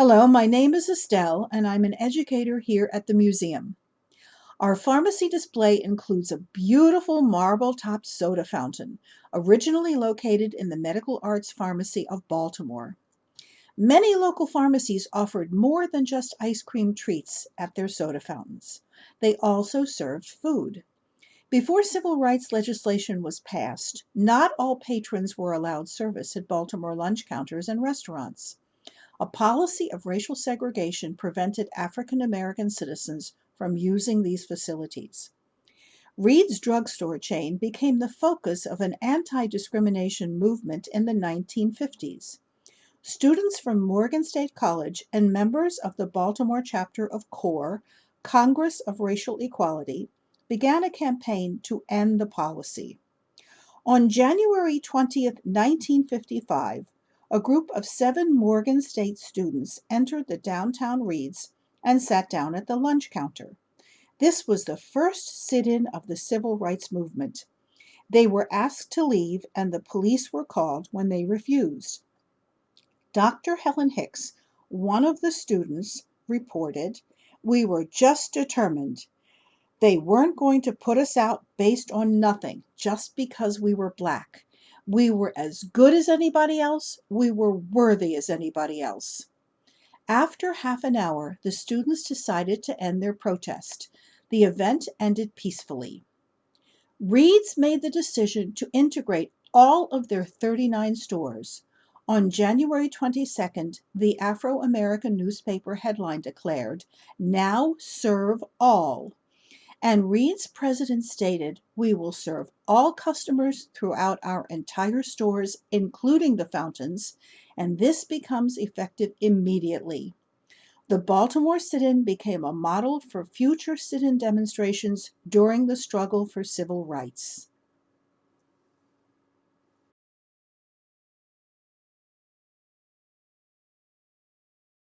Hello, my name is Estelle, and I'm an educator here at the museum. Our pharmacy display includes a beautiful marble topped soda fountain, originally located in the Medical Arts Pharmacy of Baltimore. Many local pharmacies offered more than just ice cream treats at their soda fountains. They also served food. Before civil rights legislation was passed, not all patrons were allowed service at Baltimore lunch counters and restaurants. A policy of racial segregation prevented African American citizens from using these facilities. Read's drugstore chain became the focus of an anti discrimination movement in the 1950s. Students from Morgan State College and members of the Baltimore chapter of CORE, Congress of Racial Equality, began a campaign to end the policy. On January 20, 1955, a group of seven Morgan State students entered the downtown Read's and sat down at the lunch counter. This was the first sit in of the civil rights movement. They were asked to leave, and the police were called when they refused. Dr. Helen Hicks, one of the students, reported, We were just determined. They weren't going to put us out based on nothing, just because we were black. We were as good as anybody else. We were worthy as anybody else. After half an hour, the students decided to end their protest. The event ended peacefully. Read's made the decision to integrate all of their 39 stores. On January 22nd, the Afro American newspaper headline declared, Now serve all. And Read's president stated, We will serve all customers throughout our entire stores, including the fountains, and this becomes effective immediately. The Baltimore sit in became a model for future sit in demonstrations during the struggle for civil rights.